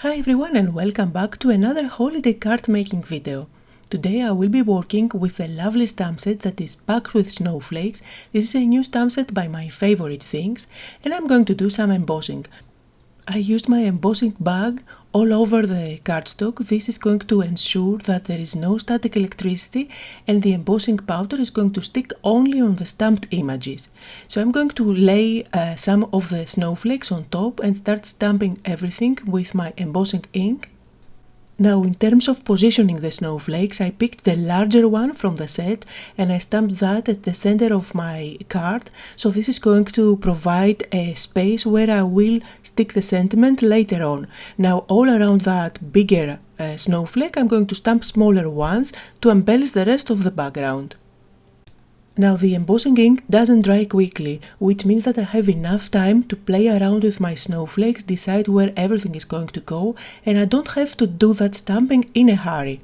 Hi everyone and welcome back to another holiday card making video. Today I will be working with a lovely stamp set that is packed with snowflakes. This is a new stamp set by my favorite things and I'm going to do some embossing. I used my embossing bag all over the cardstock. This is going to ensure that there is no static electricity and the embossing powder is going to stick only on the stamped images. So I'm going to lay uh, some of the snowflakes on top and start stamping everything with my embossing ink now in terms of positioning the snowflakes, I picked the larger one from the set and I stamped that at the center of my card. So this is going to provide a space where I will stick the sentiment later on. Now all around that bigger uh, snowflake, I'm going to stamp smaller ones to embellish the rest of the background. Now the embossing ink doesn't dry quickly, which means that I have enough time to play around with my snowflakes, decide where everything is going to go, and I don't have to do that stamping in a hurry.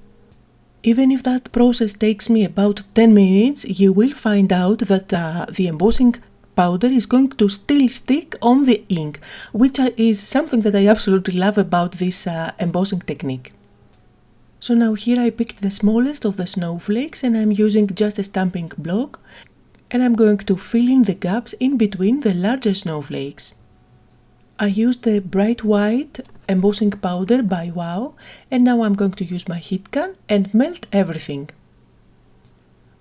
Even if that process takes me about 10 minutes, you will find out that uh, the embossing powder is going to still stick on the ink, which is something that I absolutely love about this uh, embossing technique. So now here I picked the smallest of the snowflakes and I'm using just a stamping block and I'm going to fill in the gaps in between the larger snowflakes. I used the bright white embossing powder by Wow and now I'm going to use my heat gun and melt everything.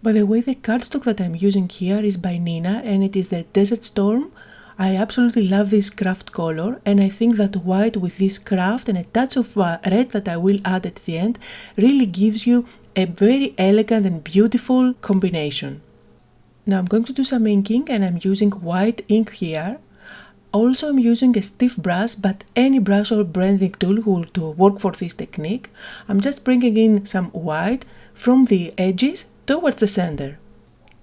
By the way, the cardstock that I'm using here is by Neenah and it is the Desert Storm I absolutely love this kraft color and I think that white with this kraft and a touch of uh, red that I will add at the end really gives you a very elegant and beautiful combination. Now I'm going to do some inking and I'm using white ink here. Also I'm using a stiff brush but any brush or blending tool will to work for this technique. I'm just bringing in some white from the edges towards the center.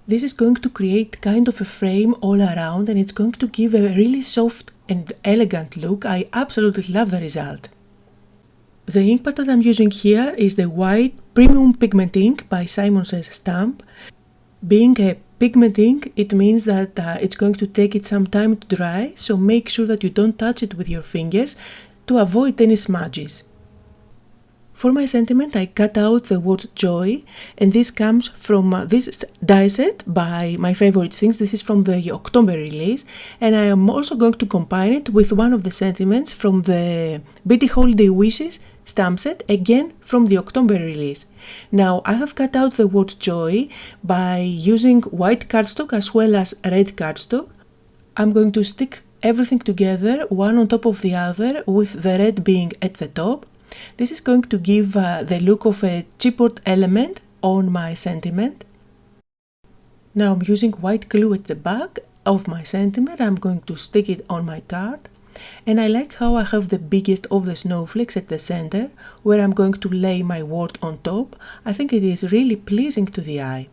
This is going to create kind of a frame all around and it's going to give a really soft and elegant look. I absolutely love the result. The ink pad that I'm using here is the white premium pigment ink by Simon Says Stamp. Being a pigment ink, it means that uh, it's going to take it some time to dry, so make sure that you don't touch it with your fingers to avoid any smudges. For my sentiment, I cut out the word joy, and this comes from uh, this die set by my favorite things. This is from the October release, and I am also going to combine it with one of the sentiments from the Bitty Holiday Wishes stamp set, again from the October release. Now, I have cut out the word joy by using white cardstock as well as red cardstock. I'm going to stick everything together, one on top of the other, with the red being at the top. This is going to give uh, the look of a chipboard element on my sentiment. Now I'm using white glue at the back of my sentiment. I'm going to stick it on my card. And I like how I have the biggest of the snowflakes at the center, where I'm going to lay my word on top. I think it is really pleasing to the eye.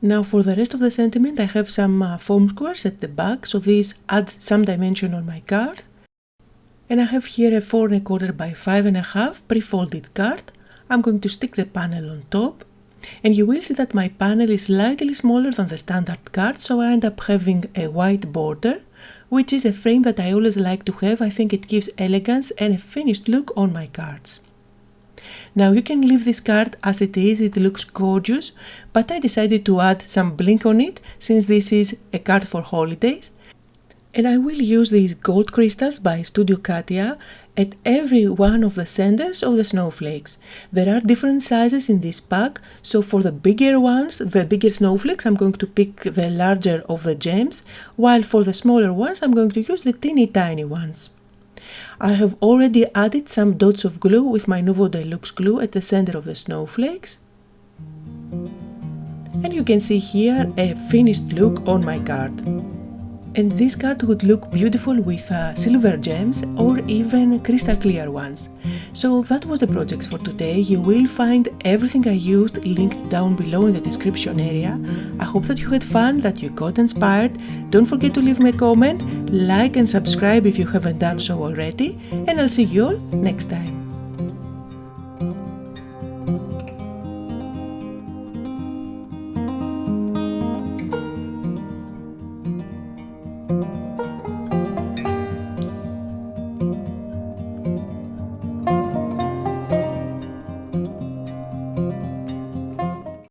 Now for the rest of the sentiment I have some uh, foam squares at the back, so this adds some dimension on my card and I have here a 4 and a quarter by 5 and a half pre-folded card. I'm going to stick the panel on top and you will see that my panel is slightly smaller than the standard card so I end up having a white border which is a frame that I always like to have. I think it gives elegance and a finished look on my cards. Now you can leave this card as it is, it looks gorgeous, but I decided to add some blink on it since this is a card for holidays and I will use these gold crystals by Studio Katia at every one of the centers of the snowflakes. There are different sizes in this pack, so for the bigger ones, the bigger snowflakes, I'm going to pick the larger of the gems, while for the smaller ones, I'm going to use the teeny tiny ones. I have already added some dots of glue with my Nuvo Deluxe glue at the center of the snowflakes. And you can see here a finished look on my card. And this card would look beautiful with uh, silver gems or even crystal clear ones. So that was the project for today. You will find everything I used linked down below in the description area. I hope that you had fun, that you got inspired. Don't forget to leave me a comment, like and subscribe if you haven't done so already, and I'll see you all next time.